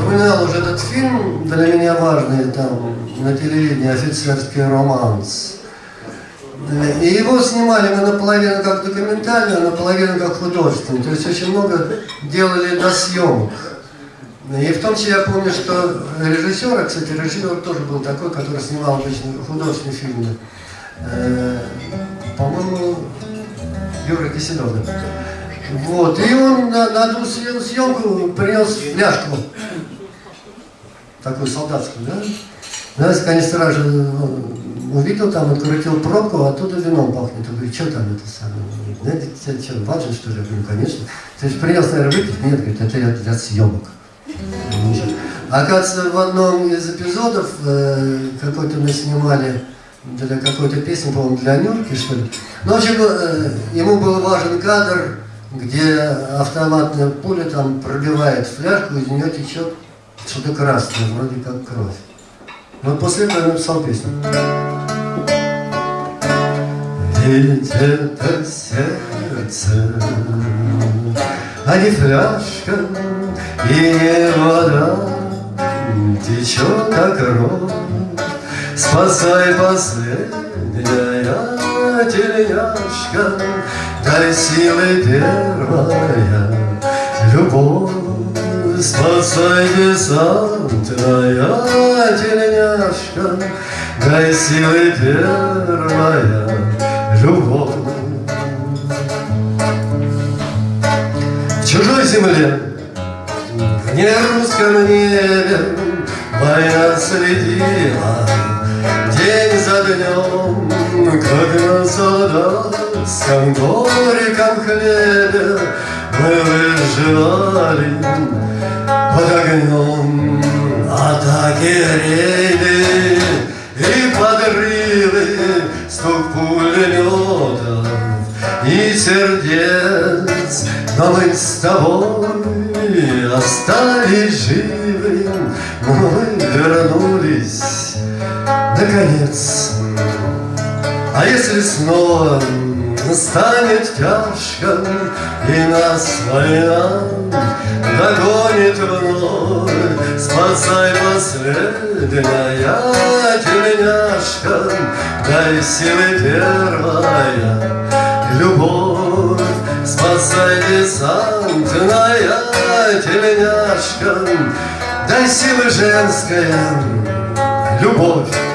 упоминал уже этот фильм, для меня важный, там, на телевидении, офицерский романс. И его снимали мы наполовину как документально, а наполовину как художественный. То есть очень много делали до съемок. И в том числе я помню, что режиссер, а, кстати, режиссер тоже был такой, который снимал обычно художественные фильмы. Э, По-моему, Юра Киселев. Вот. И он на, на одну съемку принес фляжку. Такую солдатскую, да? Знаете, конечно, сразу ну, увидел там, открутил пробку, а оттуда вином пахнет. Он говорит, что там это самое? Знаете, что, важно, что ли? Я говорю, конечно. То есть принес, наверное, выпить? Нет, говорит, это для, для съемок. Оказывается, в одном из эпизодов э, какой-то мы снимали для какой-то песни, по-моему, для Нюрки, что ли. Ну, в общем, э, ему был важен кадр, где автоматная пуля там пробивает фляжку, из нее течет что-то красное, вроде как кровь. Вот после этого я написал песню. Ведь это сердце, а не фляжка и не вода, течет как кровь. Спасай последняя тельняшка, Дай силы первая любовь. Спасай десантная тельняшка, Дай силы первая любовь. В чужой земле, в нерусском небе Война следила день за днем, Как на солдатском горьком хлебе Выживали под огнем Атаки рейды и подрывы Стук пулеметов и сердец. Но мы с тобой остались живы Мы вернулись наконец. А если снова станет тяжко И нас война догонит вновь. Спасай последняя тельняшка Дай силы первая любовь. Спасай десантная тельняшка Дай силы женская любовь